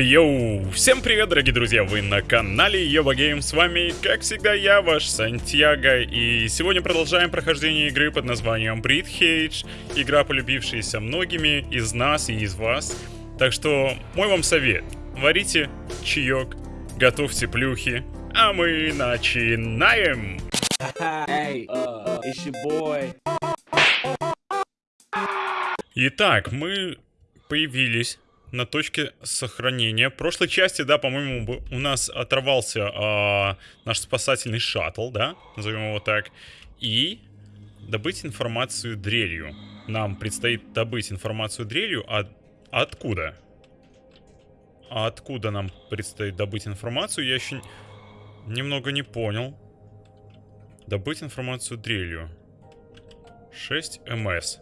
Йоу! Всем привет, дорогие друзья! Вы на канале Йоба Гейм. С вами, как всегда, я, ваш Сантьяго. И сегодня продолжаем прохождение игры под названием Breed Hage. Игра, полюбившаяся многими из нас и из вас. Так что, мой вам совет. Варите чаек, готовьте плюхи, а мы начинаем! Hey, uh, it's your boy. Итак, мы появились на точке сохранения. В прошлой части, да, по-моему, у нас оторвался а, наш спасательный шаттл, да, назовем его так. И добыть информацию дрелью. Нам предстоит добыть информацию дрелью, а откуда? А откуда нам предстоит добыть информацию, я еще немного не понял. Добыть информацию дрелью. 6 МС.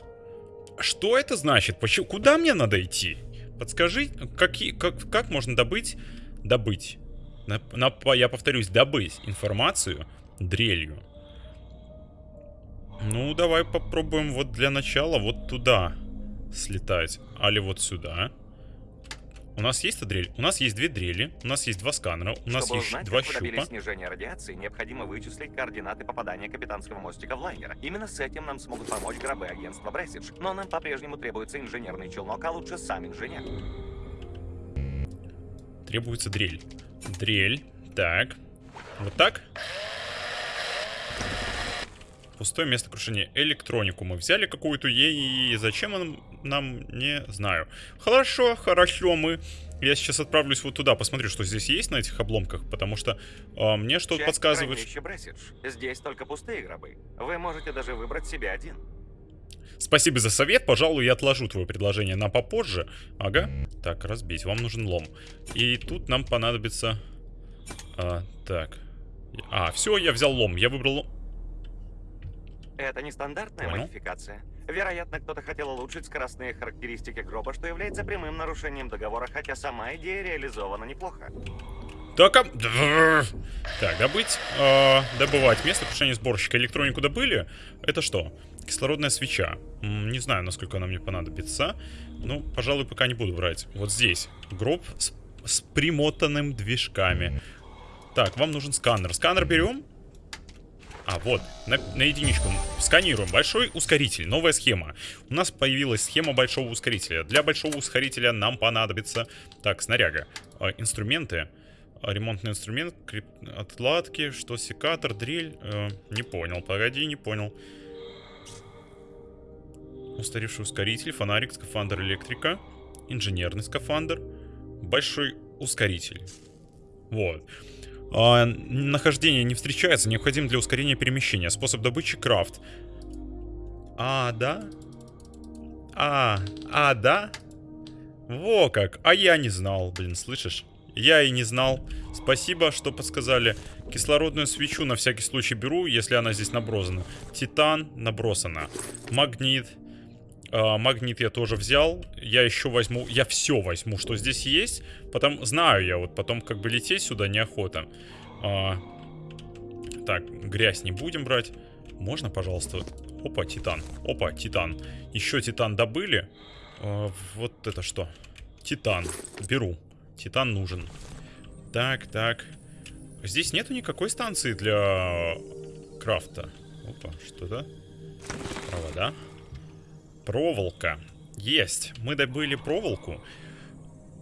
Что это значит? Почему? Куда мне надо идти? Подскажи, какие, как, как можно добыть, добыть, на- на- я повторюсь, добыть информацию дрелью. Ну, давай попробуем вот для начала вот туда слетать. Али вот сюда. У нас есть дрель? У нас есть две дрели, у нас есть два сканера, у нас Чтобы есть узнать, два как щупа. снижения радиации, необходимо вычислить координаты попадания капитанского мостика в лайнер. Именно с этим нам смогут помочь гробы агентства Бресидж. Но нам по-прежнему требуется инженерный челнок, а лучше сам инженер. Требуется дрель. Дрель. Так. Вот так. Пустое место крушения. Электронику мы взяли какую-то. И зачем он нам, не знаю. Хорошо, хорошо, мы... Я сейчас отправлюсь вот туда, посмотрю, что здесь есть на этих обломках, потому что а, мне что-то подсказывает... Здесь только пустые гробы. Вы можете даже выбрать себе один. Спасибо за совет, пожалуй, я отложу твое предложение на попозже. Ага. Так, разбить, вам нужен лом. И тут нам понадобится... А, так. А, все, я взял лом, я выбрал лом. Это нестандартная Понял. модификация. Вероятно, кто-то хотел улучшить скоростные характеристики гроба, что является прямым нарушением договора, хотя сама идея реализована неплохо. Так, а... Так, добыть, а, добывать. Место крушения сборщика. Электронику добыли. Это что? Кислородная свеча. Не знаю, насколько она мне понадобится. Ну, пожалуй, пока не буду брать. Вот здесь. Гроб с, с примотанным движками. Так, вам нужен сканер. Сканер берем. А, вот, на, на единичку. Сканируем. Большой ускоритель. Новая схема. У нас появилась схема большого ускорителя. Для большого ускорителя нам понадобится... Так, снаряга. А, инструменты. А, Ремонтный инструмент, крип... отладки, что секатор, дрель. Э, не понял, погоди, не понял. Устаревший ускоритель, фонарик, скафандр электрика, инженерный скафандр, большой ускоритель. Вот. А, нахождение не встречается, необходим для ускорения перемещения. Способ добычи крафт. А, да? А, а, да? Во как, а я не знал, блин, слышишь? Я и не знал. Спасибо, что подсказали. Кислородную свечу на всякий случай беру, если она здесь набросана. Титан набросана. Магнит. А, магнит я тоже взял. Я еще возьму... Я все возьму, что здесь есть. Потом... Знаю я, вот потом как бы лететь сюда неохота. А, так, грязь не будем брать. Можно, пожалуйста? Опа, титан. Опа, титан. Еще титан добыли. А, вот это что? Титан. Беру. Титан нужен. Так, так. Здесь нету никакой станции для крафта. Опа, что-то. Провода. Проволока. Есть. Мы добыли проволоку.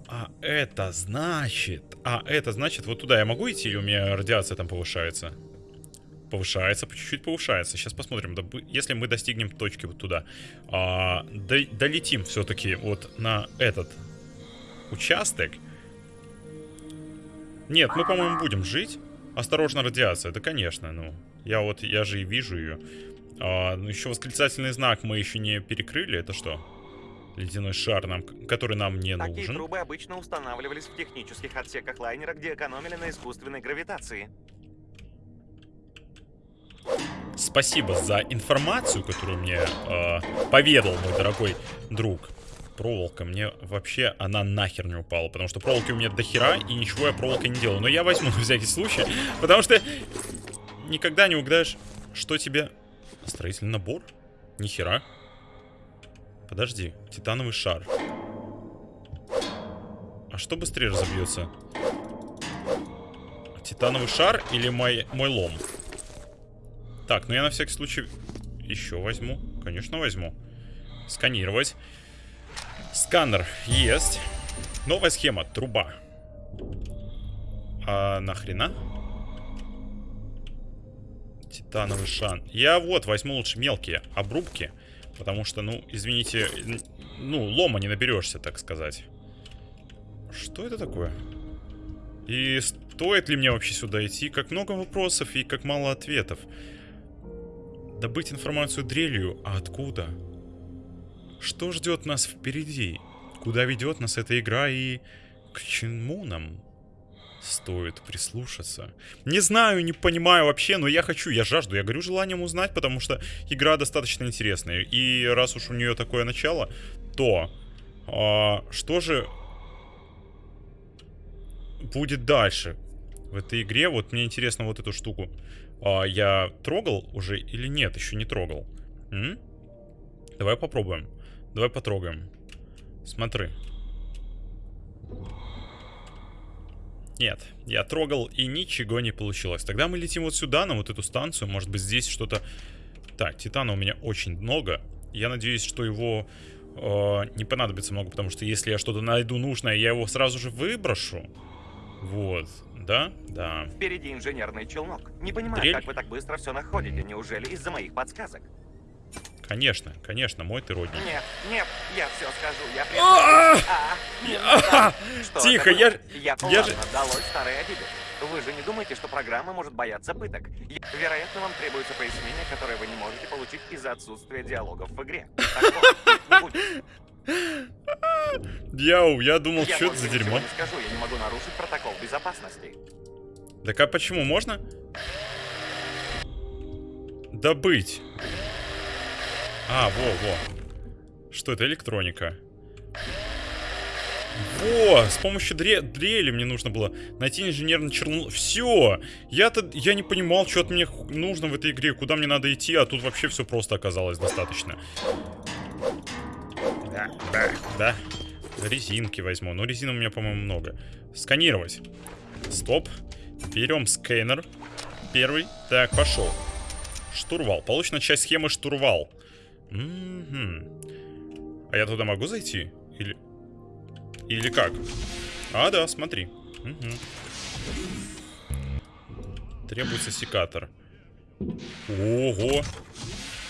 А это значит... А это значит, вот туда я могу идти или у меня радиация там повышается? Повышается, по чуть-чуть повышается. Сейчас посмотрим. Добы- Если мы достигнем точки вот туда. а, до- долетим все-таки вот на этот участок. Нет, мы, по-моему, будем жить. Осторожно, радиация. Да, конечно, ну. Я вот, я же и вижу ее. А, ну, еще восклицательный знак мы еще не перекрыли. Это что? Ледяной шар, нам, который нам не Такие нужен. трубы обычно устанавливались в технических отсеках лайнера, где экономили на искусственной гравитации. Спасибо за информацию, которую мне э, поведал мой дорогой друг. Проволока, мне вообще она нахер не упала, потому что проволоки у меня до хера, и ничего я проволокой не делаю. Но я возьму на всякий случай, потому что никогда не угадаешь, что тебе... Строительный набор? что быстрее разобьется? Титановый шар или мой, мой лом? Так, ну я на всякий случай еще возьму. Конечно, возьму. Сканировать. Сканер есть. Новая схема. Труба. А нахрена? Титановый шан. Я вот возьму лучше мелкие обрубки. Потому что, ну, извините, ну, лома не наберешься, так сказать. Что это такое? И стоит ли мне вообще сюда идти? Как много вопросов и как мало ответов. Добыть информацию дрелью, а откуда? Что ждет нас впереди? Куда ведет нас эта игра и к чему нам стоит прислушаться? Не знаю, не понимаю вообще, но я хочу, я жажду, я горю желанием узнать, потому что игра достаточно интересная. И раз уж у нее такое начало, то а, что же будет дальше в этой игре? Вот мне интересно вот эту штуку. А, я трогал уже или нет? Еще не трогал. М? Давай попробуем. Давай потрогаем. Смотри. Нет, я трогал и ничего не получилось. Тогда мы летим вот сюда, на вот эту станцию. Может быть здесь что-то... Так, титана у меня очень много. Я надеюсь, что его э, не понадобится много, потому что если я что-то найду нужное, я его сразу же выброшу. Вот, да? Да. Впереди инженерный челнок. Не понимаю, Дрель? как вы так быстро все находите. Неужели из-за моих подсказок? Конечно, конечно, мой ты родник. Нет, нет, я все скажу. Я А! А, надо. Что Тихо, я-? Я, я же- долой старые обиды. Вы же не думаете, что программа может бояться пыток? Я- Вероятно, вам требуется пояснение, которое вы не можете получить из-за отсутствия диалогов в игре. Яу, я думал, Я что это за дерьмо. не скажу, я не могу нарушить протокол безопасности. Так а почему можно? Добыть. А, во-во. Что это, электроника? Во, с помощью дре дрели мне нужно было найти инженерный чернул. Все! Я-то, я не понимал, что от меня нужно в этой игре, куда мне надо идти, а тут вообще все просто оказалось достаточно. Да, да, да. Резинки возьму. Но резин у меня, по-моему, много. Сканировать. Стоп. Берем сканер. Первый. Так, пошел. Штурвал. Получена часть схемы штурвал. Мгм. А я туда могу зайти? Или... Или как? А, да, смотри. Мгм. Требуется секатор. Ого!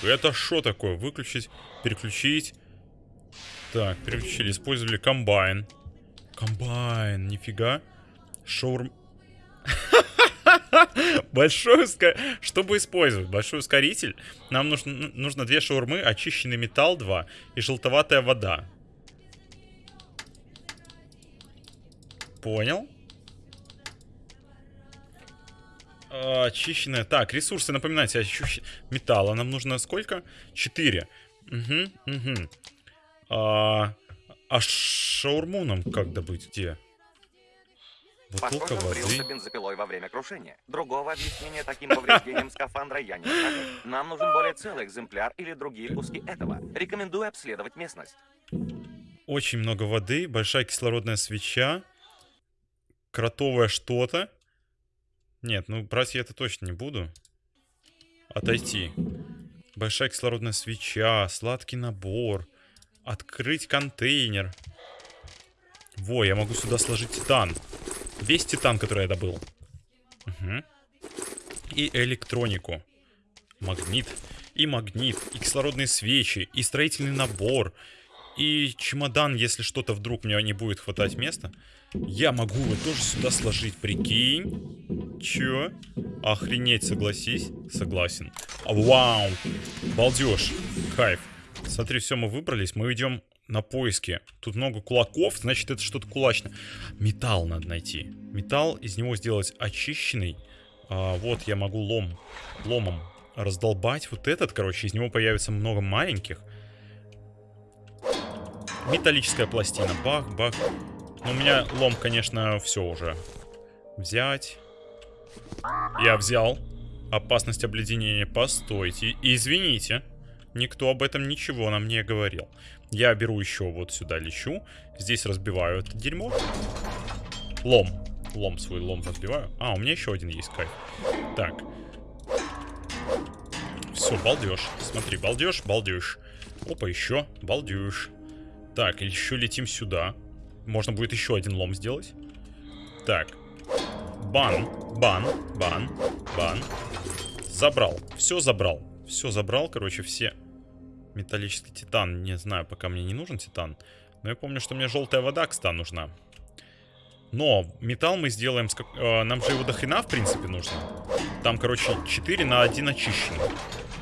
Это что такое? Выключить, переключить. Так, переключили, использовали комбайн. Комбайн, нифига. Шаурм... Большой ускоритель. Чтобы использовать большой ускоритель, нам нужно, нужно две шаурмы, очищенный металл 2 и желтоватая вода. Понял. А, Очищенная. Так, ресурсы, напоминайте, ощущ... металла нам нужно сколько? 4. Угу, угу. А, а шаурму нам как добыть? Где? Бутылка Похоже, он воды. брился бензопилой во время крушения. Другого объяснения таким повреждениям скафандра я не нахожу. Нам нужен более целый экземпляр или другие куски этого. Рекомендую обследовать местность. Очень много воды, большая кислородная свеча, кротовое что-то. Нет, ну брать я это точно не буду. Отойти. Большая кислородная свеча, сладкий набор, открыть контейнер. Во, я могу сюда сложить титан. Весь титан, который я добыл. Мгм. И электронику. Магнит. И магнит. И кислородные свечи. И строительный набор. И чемодан, если что-то вдруг мне не будет хватать места. Я могу его тоже сюда сложить, прикинь. Чё? Охренеть, согласись? Согласен. Вау! Балдеж. Кайф. Смотри, все, мы выбрались. Мы идем на поиски. Тут много кулаков, значит, это что-то кулачное. Металл надо найти. Металл, из него сделать очищенный. А, вот, я могу лом, ломом раздолбать вот этот, короче. Из него появится много маленьких. Металлическая пластина. Бах, бах. Но у меня лом, конечно, все уже. Взять. Я взял. Опасность обледенения. Постойте. Извините. Никто об этом ничего нам не говорил. Я беру еще вот сюда лечу. Здесь разбиваю это дерьмо. Лом. Лом свой лом разбиваю. А, у меня еще один есть кайф. Так. Все, балдеж. Смотри, балдеж, балдеж. Опа, еще. Балдеж. Так, еще летим сюда. Можно будет еще один лом сделать. Так. Бан, бан, бан, бан. Забрал. Все забрал. Все забрал, короче, все. Металлический титан. Не знаю, пока мне не нужен титан. Но я помню, что мне желтая вода, кстати, нужна. Но металл мы сделаем... Как... э, нам же его до хрена, в принципе, нужно. Там, короче, 4 на 1 очищенный.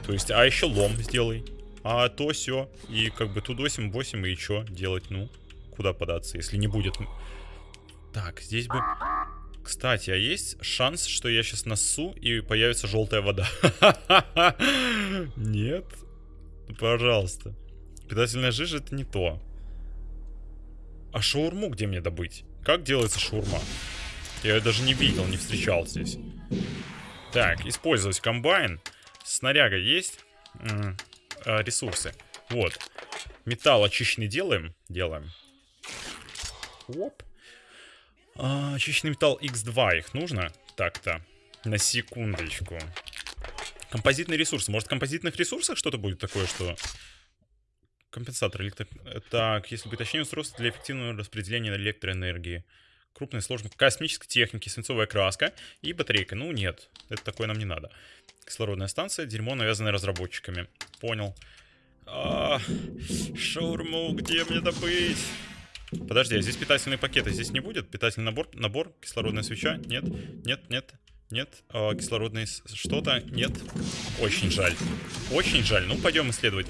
То есть, а еще лом сделай. А то все. И как бы тут 8, 8 и что делать? Ну, куда податься, если не будет... Так, здесь бы... Кстати, а есть шанс, что я сейчас насу и появится желтая вода? Нет? Пожалуйста. Питательная жижа это не то. А шаурму где мне добыть? Как делается шаурма? Я ее даже не видел, не встречал здесь. Так, использовать комбайн. Снаряга есть? А, ресурсы. Вот. Металл очищенный делаем? Делаем. Оп. А, очищенный металл X2 их нужно? Так-то. На секундочку. Композитные ресурсы. Может, в композитных ресурсах что-то будет такое, что... Компенсатор электро... Так, если бы точнее устройство для эффективного распределения электроэнергии. Крупная сложность космической техники, свинцовая краска и батарейка. Ну, нет, это такое нам не надо. Кислородная станция, дерьмо, навязанное разработчиками. Понял. А, шаурму, где мне добыть? Подожди, а здесь питательные пакеты здесь не будет? Питательный набор, набор, кислородная свеча? Нет, нет, нет, нет. А, кислородный что-то? Нет. Очень жаль. Очень жаль. Ну, пойдем исследовать.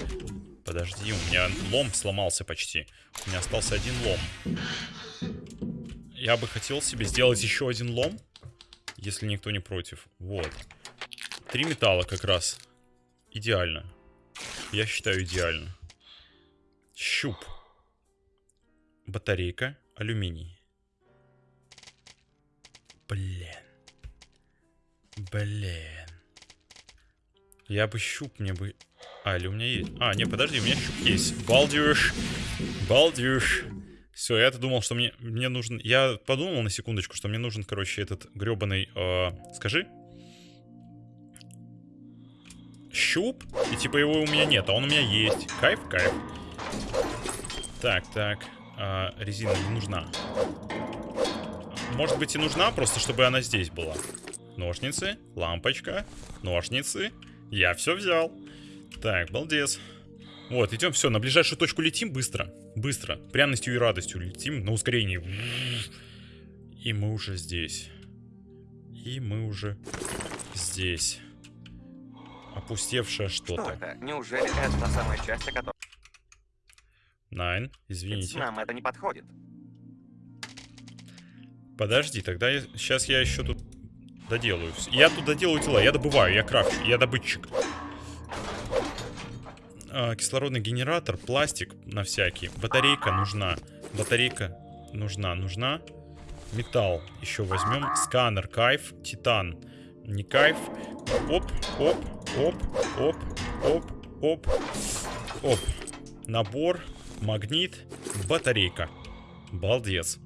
Подожди, у меня лом сломался почти. У меня остался один лом. Я бы хотел себе сделать еще один лом, если никто не против. Вот. Три металла как раз. Идеально. Я считаю идеально. Щуп батарейка, алюминий. Блин. Блин. Я бы щуп мне бы... А, или у меня есть... А, не, подожди, у меня щуп есть. Балдюш. Балдюш. Все, я-то думал, что мне, мне нужен... Я подумал на секундочку, что мне нужен, короче, этот гребаный... Э, скажи. Щуп. И типа его у меня нет, а он у меня есть. Кайф, кайф. Так, так а, резина не нужна. Может быть и нужна, просто чтобы она здесь была. Ножницы, лампочка, ножницы. Я все взял. Так, балдец. Вот, идем, все, на ближайшую точку летим быстро. Быстро. Пряностью и радостью летим на ускорении. И мы уже здесь. И мы уже здесь. Опустевшее что-то. Что это? Неужели это та самая часть, о которой... Nein, извините. Нам это не подходит. Подожди, тогда я, сейчас я еще тут доделаю. Я тут доделаю тела, я добываю, я крафчу, я добытчик. А, кислородный генератор, пластик на всякий. Батарейка нужна. Батарейка нужна, нужна. Металл еще возьмем. Сканер, кайф, титан. Не кайф. Оп, оп, оп, оп, оп, оп, оп. Набор магнит, батарейка. Балдец.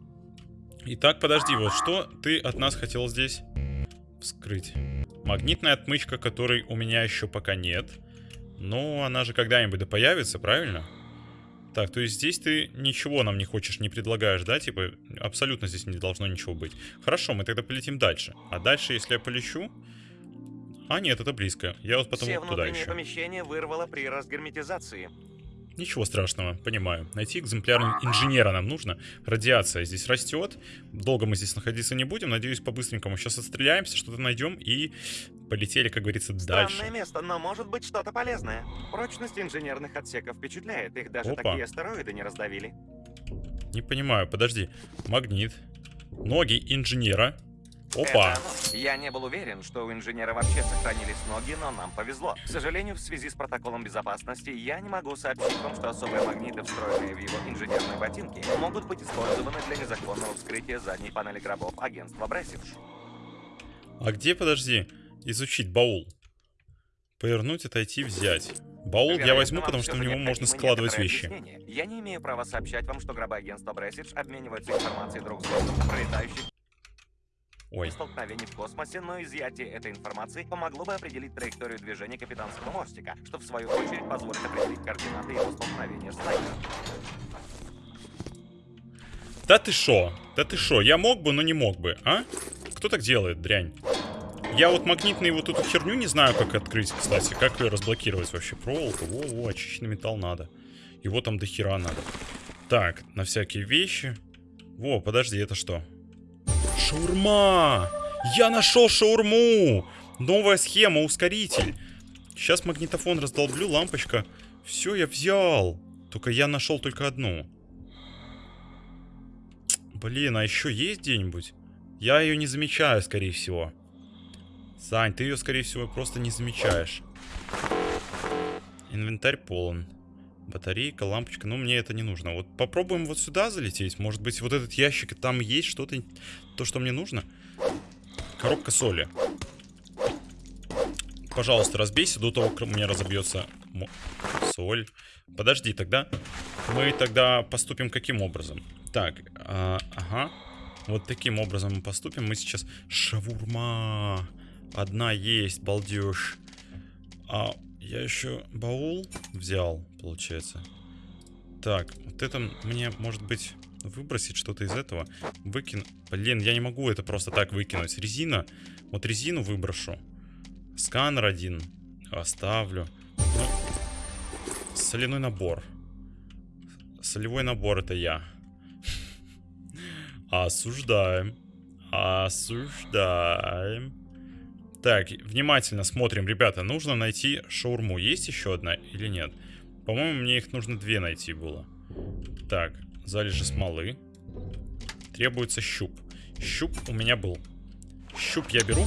Итак, подожди, вот что ты от нас хотел здесь вскрыть? Магнитная отмычка, которой у меня еще пока нет. Но она же когда-нибудь да появится, правильно? Так, то есть здесь ты ничего нам не хочешь, не предлагаешь, да? Типа, абсолютно здесь не должно ничего быть. Хорошо, мы тогда полетим дальше. А дальше, если я полечу... А, нет, это близко. Я вот потом Все туда еще. помещения вырвало при разгерметизации. Ничего страшного, понимаю. Найти экземпляр инженера нам нужно. Радиация здесь растет. Долго мы здесь находиться не будем. Надеюсь, по-быстренькому сейчас отстреляемся, что-то найдем и полетели, как говорится, дальше. Странное место, но может быть что-то полезное. Прочность инженерных отсеков впечатляет. Их даже Опа. такие астероиды не раздавили. Не понимаю, подожди. Магнит. Ноги инженера. Опа. Это оно. Я не был уверен, что у инженера вообще сохранились ноги, но нам повезло. К сожалению, в связи с протоколом безопасности, я не могу сообщить вам, что особые магниты, встроенные в его инженерные ботинки, могут быть использованы для незаконного вскрытия задней панели гробов агентства Брессидж. А где, подожди, изучить баул? Повернуть, отойти, взять. Баул я возьму, потому что в него можно складывать вещи. объяснение. Я не имею права сообщать вам, что гробы агентства Брессидж обмениваются информацией друг с другом пролетающих Ой, столкновений в космосе, но изъятие этой информации помогло бы определить траекторию движения капитанского мостика, что в свою очередь позволит определить координаты его столкновения с лайнером. да ты шо? Да ты шо? Я мог бы, но не мог бы, а? Кто так делает, дрянь? Я вот магнитную вот эту херню не знаю, как открыть, кстати. Как ее разблокировать вообще? Проволока? Во-во, очищенный металл надо. Его там до хера надо. Так, на всякие вещи. Во, подожди, это что? Шаурма! Я нашел шаурму! Новая схема, ускоритель. Сейчас магнитофон раздолблю, лампочка. Все, я взял. Только я нашел только одну. Блин, а еще есть где-нибудь? Я ее не замечаю, скорее всего. Сань, ты ее, скорее всего, просто не замечаешь. Инвентарь полон. Батарейка, лампочка. Ну, мне это не нужно. Вот попробуем вот сюда залететь. Может быть, вот этот ящик, там есть что-то, то, что мне нужно. Коробка соли. Пожалуйста, разбейся до того, как у меня разобьется соль. Подожди, тогда мы тогда поступим каким образом? Так, а, ага. Вот таким образом мы поступим. Мы сейчас... Шавурма. Одна есть, балдеж. А я еще баул взял, получается. Так, вот это мне, может быть, выбросить что-то из этого. Выкину... Блин, я не могу это просто так выкинуть. Резина. Вот резину выброшу. Сканер один. Оставлю. Ну, соляной набор. Солевой набор это я. Осуждаем. Осуждаем. Так, внимательно смотрим, ребята. Нужно найти шаурму. Есть еще одна или нет? По-моему, мне их нужно две найти было. Так, залежи смолы. Требуется щуп. Щуп у меня был. Щуп я беру.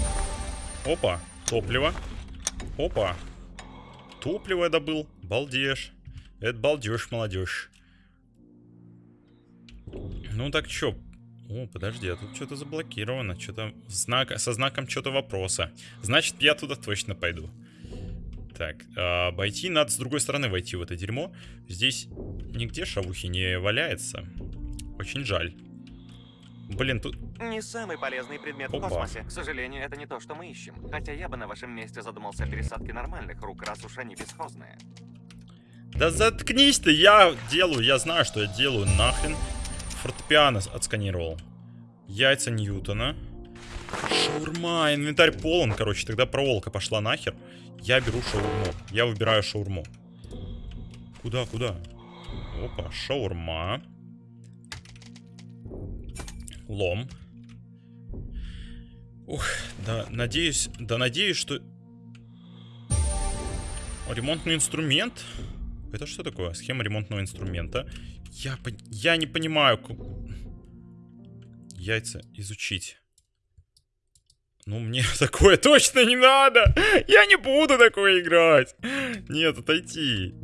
Опа, топливо. Опа. Топливо я добыл. Балдеж. Это балдеж, молодежь. Ну так чё? О, подожди, а тут что-то заблокировано. Что-то знак, со знаком что-то вопроса. Значит, я туда точно пойду. Так, а, обойти надо с другой стороны войти в это дерьмо. Здесь нигде шавухи не валяется. Очень жаль. Блин, тут... Не самый полезный предмет Опа. в космосе. К сожалению, это не то, что мы ищем. Хотя я бы на вашем месте задумался о пересадке нормальных рук, раз уж они бесхозные. Да заткнись ты, я делаю, я знаю, что я делаю, нахрен. Фортепиано отсканировал. Яйца Ньютона. Шаурма, инвентарь полон, короче, тогда проволока пошла нахер. Я беру шаурму, я выбираю шаурму. Куда, куда? Опа, шаурма. Лом. Ух, да, надеюсь, да надеюсь, что... Ремонтный инструмент? Это что такое? Схема ремонтного инструмента. Я, я не понимаю. Яйца изучить. Ну, мне такое точно не надо. Я не буду такое играть. Нет, отойти.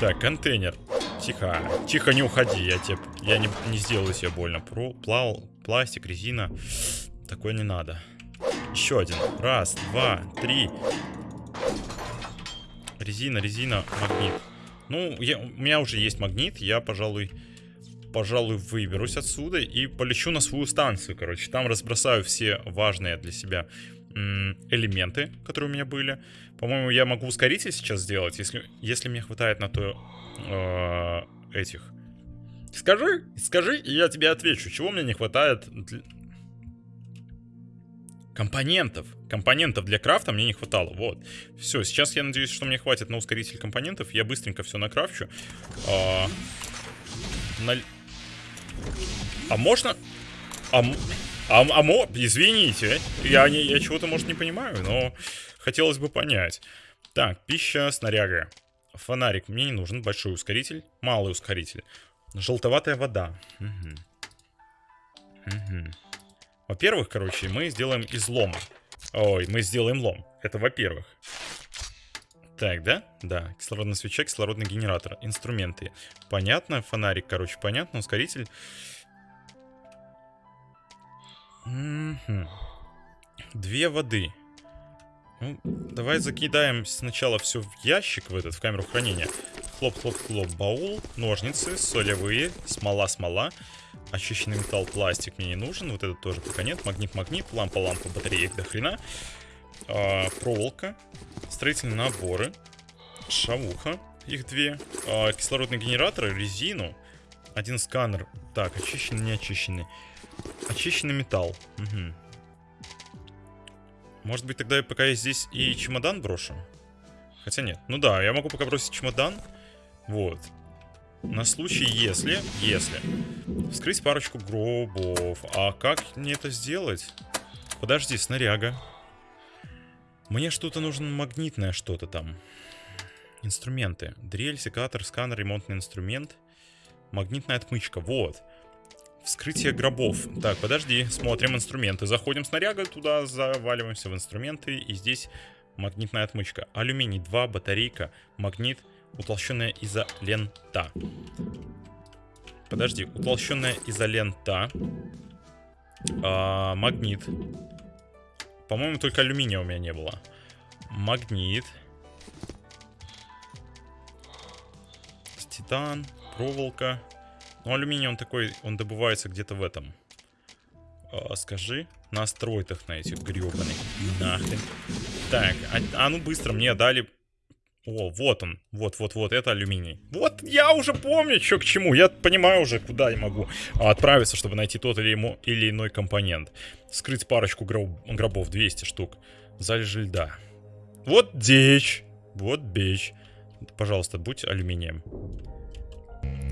Так, контейнер. Тихо. Тихо, не уходи. Я тебе... Я не, не сделаю тебе больно. Про, плал, пластик, резина. Такое не надо. Еще один. Раз, два, три. Резина, резина, магнит. Ну, я, у меня уже есть магнит. Я, пожалуй, пожалуй, выберусь отсюда и полечу на свою станцию, короче. Там разбросаю все важные для себя элементы, которые у меня были. По-моему, я могу ускоритель сейчас сделать, если, если мне хватает на то э, этих. Скажи, скажи, и я тебе отвечу, чего мне не хватает для- компонентов. Компонентов для крафта мне не хватало. Вот. Все, сейчас я надеюсь, что мне хватит на ускоритель компонентов. Я быстренько все накрафчу. А, наль- а можно... А, а, а мо- Извините, я, не, я чего-то, может, не понимаю, но хотелось бы понять. Так, пища, снаряга. Фонарик мне не нужен, большой ускоритель, малый ускоритель. Желтоватая вода. Мгм. Мгм. Во-первых, короче, мы сделаем из лома. Ой, мы сделаем лом. Это во-первых. Так, да? Да. Кислородная свеча, кислородный генератор. Инструменты. Понятно. Фонарик, короче, понятно. Ускоритель. Мгм. Две воды. Ну, давай закидаем сначала все в ящик, в этот, в камеру хранения. Хлоп-хлоп-хлоп, баул, ножницы, солевые, смола-смола. Очищенный металл, пластик мне не нужен. Вот этот тоже пока нет. Магнит-магнит, лампа-лампа, батареек до хрена. А, проволока, строительные наборы, шавуха, их две. А, кислородные генераторы, резину. Один сканер. Так, очищенный, не очищенный. Очищенный металл. Угу. Может быть, тогда пока я здесь и чемодан брошу? Хотя нет. Ну да, я могу пока бросить чемодан. Вот. На случай, если, если вскрыть парочку гробов. А как мне это сделать? Подожди, снаряга. Мне что-то нужно магнитное что-то там. Инструменты. Дрель, секатор, сканер, ремонтный инструмент. Магнитная отмычка. Вот. Вскрытие гробов. Так, подожди, смотрим инструменты. Заходим снаряга туда, заваливаемся в инструменты. И здесь магнитная отмычка. Алюминий 2, батарейка, магнит, утолщенная изолента. Подожди, утолщенная изолента. А, магнит. По-моему, только алюминия у меня не было. Магнит. Титан, проволока. Ну, алюминий он такой, он добывается где-то в этом. А, скажи, на астероидах на этих гребаных. Нахрен. Так, а, а ну быстро, мне дали... О, вот он. Вот-вот-вот, это алюминий. Вот я уже помню, что к чему. Я понимаю уже, куда я могу отправиться, чтобы найти тот или, ему, или иной компонент. Скрыть парочку гроб, гробов, 200 штук. Залежи льда. Вот дичь. Вот бич. Пожалуйста, будь алюминием.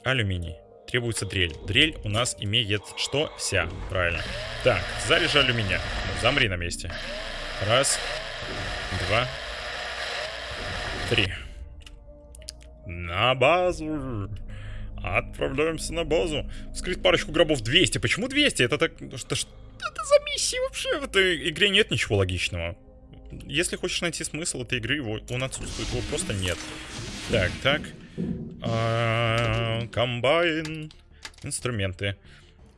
Алюминий требуется дрель. Дрель у нас имеет что? Вся. Правильно. Так, залежи алюминия. Замри на месте. Раз. Два. Три. На базу. Отправляемся на базу. Вскрыть парочку гробов 200. Почему 200? Это так... Что, что это за миссия вообще? В этой игре нет ничего логичного. Если хочешь найти смысл этой игры, его, он отсутствует. Его просто нет. Так, так. А, комбайн. Инструменты.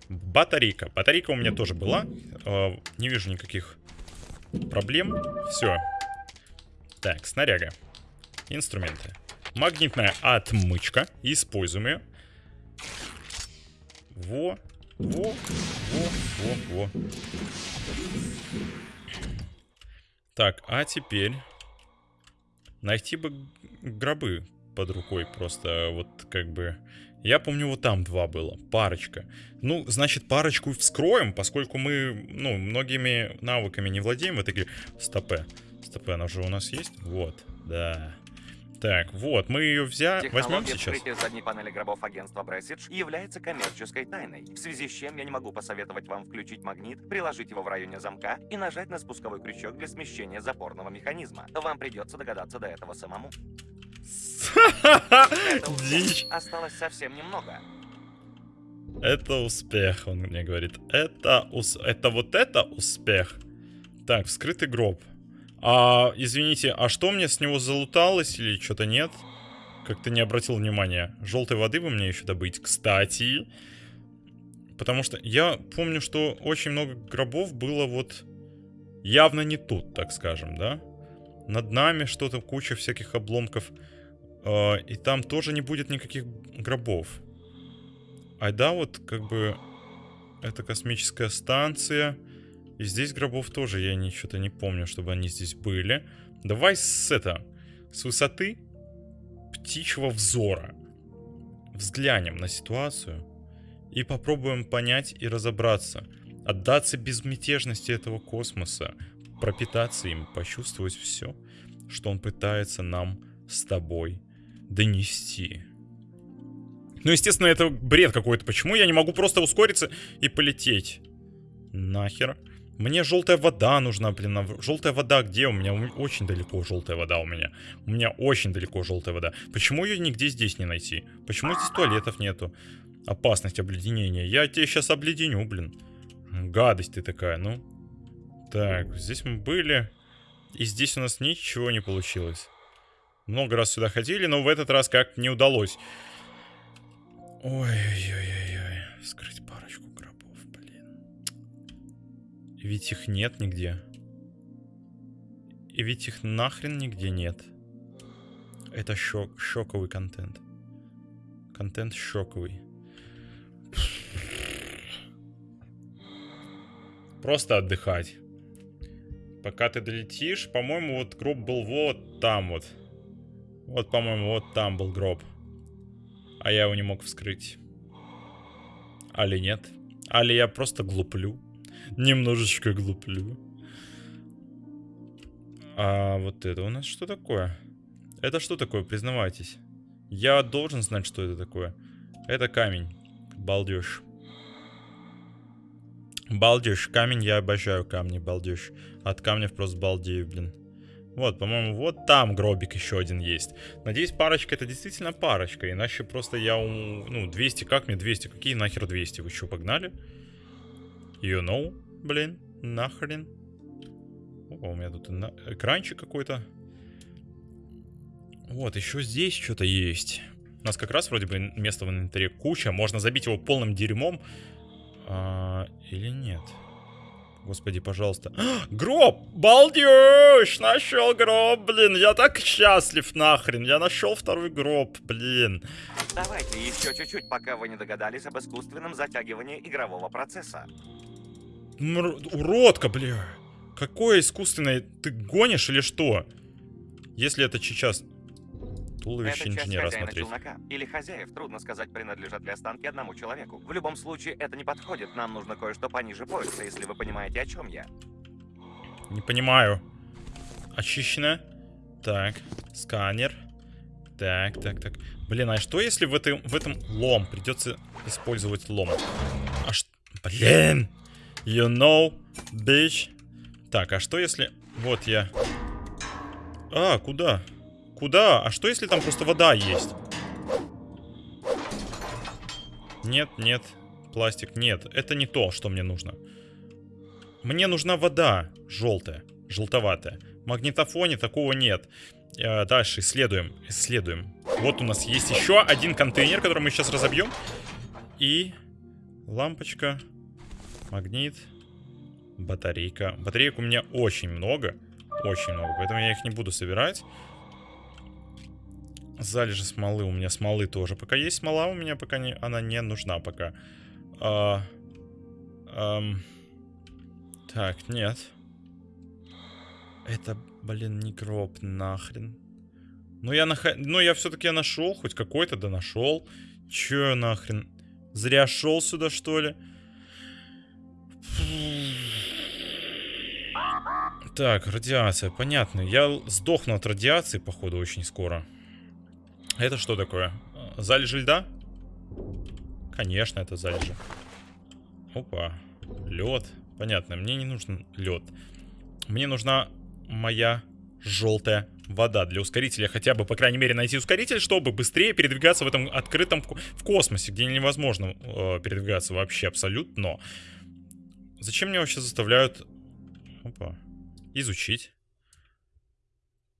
Батарейка. Батарейка у меня тоже была. А, не вижу никаких проблем. Все. Так, снаряга. Инструменты. Магнитная отмычка. Используем ее. Во. Во. Во. Во. Во. Так, а теперь... Найти бы гробы под рукой просто вот как бы... Я помню, вот там два было, парочка. Ну, значит, парочку вскроем, поскольку мы, ну, многими навыками не владеем в этой игре. Стопе. Стопе, она же у нас есть? Вот, да. Так, вот, мы ее взяли, возьмем сейчас. вскрытия задней панели гробов агентства Брессидж является коммерческой тайной, в связи с чем я не могу посоветовать вам включить магнит, приложить его в районе замка и нажать на спусковой крючок для смещения запорного механизма. Вам придется догадаться до этого самому. Дичь. Осталось совсем немного. Это успех, он мне говорит. Это, ус... это вот это успех. Так, вскрытый гроб. А, извините, а что мне с него залуталось или что-то нет? Как-то не обратил внимания. Желтой воды бы мне еще добыть. Кстати, потому что я помню, что очень много гробов было вот явно не тут, так скажем, да? Над нами что-то, куча всяких обломков. Э, и там тоже не будет никаких гробов. А да, вот как бы это космическая станция. И здесь гробов тоже я ничего-то не помню, чтобы они здесь были. Давай с это, с высоты птичьего взора взглянем на ситуацию и попробуем понять и разобраться. Отдаться безмятежности этого космоса, пропитаться им, почувствовать все, что он пытается нам с тобой донести. Ну, естественно, это бред какой-то. Почему я не могу просто ускориться и полететь? Нахер. Мне желтая вода нужна, блин. Желтая вода где у меня? Очень далеко желтая вода у меня. У меня очень далеко желтая вода. Почему ее нигде здесь не найти? Почему здесь туалетов нету? Опасность обледенения. Я тебе сейчас обледеню, блин. Гадость ты такая, ну. Так, здесь мы были. И здесь у нас ничего не получилось. Много раз сюда ходили, но в этот раз как не удалось. Ой-ой-ой-ой. Скрыть Ведь их нет нигде. и ведь их нахрен нигде нет. Это шок, шоковый контент. Контент шоковый. Просто отдыхать. Пока ты долетишь, по-моему, вот гроб был вот там вот. Вот, по-моему, вот там был гроб. А я его не мог вскрыть. Али нет? Али я просто глуплю. Немножечко глуплю. А вот это у нас что такое? Это что такое, признавайтесь? Я должен знать, что это такое. Это камень. Балдеж. Балдеж. Камень, я обожаю камни, балдеж. От камней просто балдею, блин. Вот, по-моему, вот там гробик еще один есть. Надеюсь, парочка это действительно парочка. Иначе просто я... Ну, 200, как мне 200? Какие нахер 200? Вы что, погнали? You know, блин, нахрен. О, у меня тут на... экранчик какой-то. Вот, еще здесь что-то есть. У нас как раз вроде бы места в инвентаре куча. Можно забить его полным дерьмом. А, или нет? Господи, пожалуйста. А, гроб! Балдеж! Нашел гроб, блин. Я так счастлив нахрен. Я нашел второй гроб, блин. Давайте еще чуть-чуть, пока вы не догадались об искусственном затягивании игрового процесса. Мр... Уродка, бля. Какое искусственное? Ты гонишь или что? Если это сейчас туловище это инженера хозяина смотреть. челнока или хозяев, трудно сказать, принадлежат ли останки одному человеку. В любом случае, это не подходит. Нам нужно кое-что пониже пояса, если вы понимаете, о чем я. Не понимаю. Очищено. Так, сканер. Так, так, так. Блин, а что если в, этой, в этом лом? Придется использовать лом. А что? Блин! You know, bitch. Так, а что если... Вот я... А, куда? Куда? А что если там просто вода есть? Нет, нет. Пластик, нет. Это не то, что мне нужно. Мне нужна вода. Желтая. Желтоватая. Магнитофоне такого нет. Э, дальше исследуем. Исследуем. Вот у нас есть еще один контейнер, который мы сейчас разобьем. И лампочка. Магнит. Батарейка. Батареек у меня очень много. Очень много. Поэтому я их не буду собирать. Залежи смолы. У меня смолы тоже. Пока есть смола, у меня пока не, она не нужна пока. А, ам, так, нет. Это, блин, не гроб нахрен. Ну я, нах... ну, я все-таки нашел, хоть какой-то да нашел. Че нахрен? Зря шел сюда, что ли? Так, радиация, понятно. Я сдохну от радиации, походу, очень скоро. Это что такое? Залежи льда? Конечно, это залежи. Опа. Лед. Понятно, мне не нужен лед. Мне нужна моя желтая вода для ускорителя. Хотя бы, по крайней мере, найти ускоритель, чтобы быстрее передвигаться в этом открытом в космосе, где невозможно э, передвигаться вообще абсолютно. Зачем мне вообще заставляют... Опа. Изучить.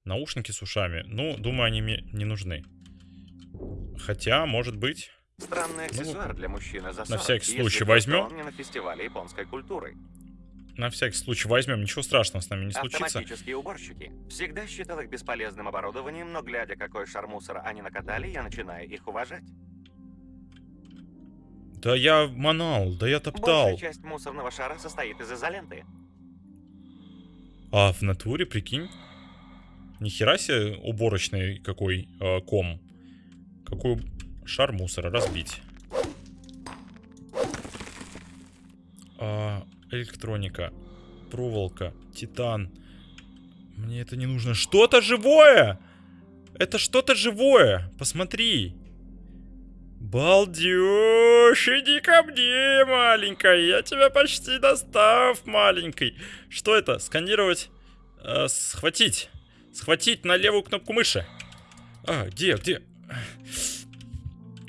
Наушники с ушами. Ну, думаю, они мне не нужны. Хотя, может быть... Странный аксессуар Ну, для мужчины за 40, на всякий случай возьмем. на фестивале японской культуры. На всякий случай возьмем. Ничего страшного с нами не случится. Автоматические уборщики. Всегда считал их бесполезным оборудованием, но глядя, какой шар мусора они накатали, я начинаю их уважать. Да я манал, да я топтал. Большая часть мусорного шара состоит из изоленты. А в натуре, прикинь? Нихера себе уборочный какой э, ком. Какой шар мусора разбить. А, электроника, проволока, титан. Мне это не нужно. Что-то живое! Это что-то живое. Посмотри. Балдеж, иди ко мне, маленькая. Я тебя почти достав, маленький. Что это? Сканировать? Э, схватить. Схватить на левую кнопку мыши. А, где, где?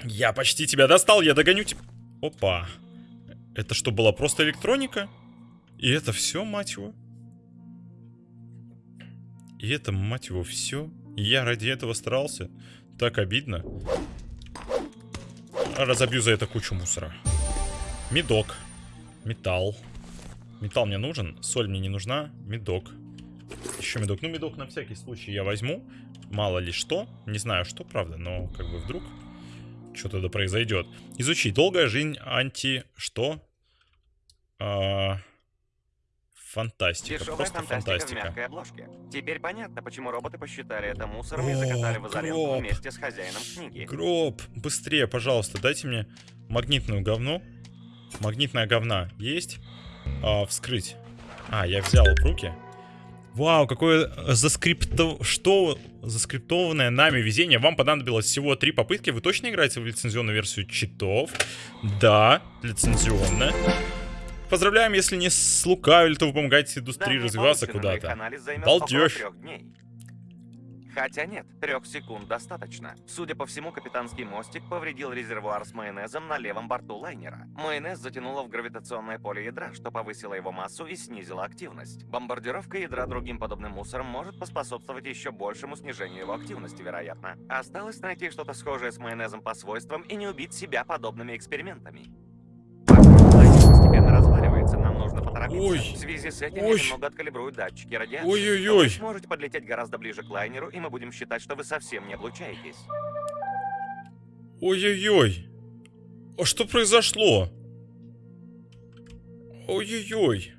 Я почти тебя достал, я догоню тебя. Опа. Это что, была просто электроника? И это все, мать его? И это, мать его, все? Я ради этого старался? Так обидно. Разобью за это кучу мусора. Медок. Металл. Металл мне нужен, соль мне не нужна. Медок. еще медок. Ну, медок на всякий случай я возьму. Мало ли что. Не знаю что, правда, но как бы вдруг что-то да произойдет. Изучи. Долгая жизнь анти... Что? А... Фантастика. Дешевая Просто фантастика, в фантастика. мягкой обложке. Теперь понятно, почему роботы посчитали это мусором и закатали в О, изоленту гроб. вместе с хозяином книги. Гроб, быстрее, пожалуйста, дайте мне магнитную говну. Магнитная говна есть? А, вскрыть. А, я взял в руки. Вау, какое заскрипто... Что заскриптованное нами везение. Вам понадобилось всего три попытки. Вы точно играете в лицензионную версию читов? Да, лицензионная. Поздравляем, если не слукавили, то вы помогаете индустрии Данные развиваться куда-то. дней. Хотя нет, трех секунд достаточно. Судя по всему, капитанский мостик повредил резервуар с майонезом на левом борту лайнера. Майонез затянуло в гравитационное поле ядра, что повысило его массу и снизило активность. Бомбардировка ядра другим подобным мусором может поспособствовать еще большему снижению его активности, вероятно. Осталось найти что-то схожее с майонезом по свойствам и не убить себя подобными экспериментами. Разваливается, нам нужно поторопиться. Ой. В связи с этим Ой. я немного откалибрую датчики радиации. Ой-ой-ой. Вы сможете подлететь гораздо ближе к лайнеру, и мы будем считать, что вы совсем не облучаетесь. Ой-ой-ой. А что произошло? Ой-ой-ой.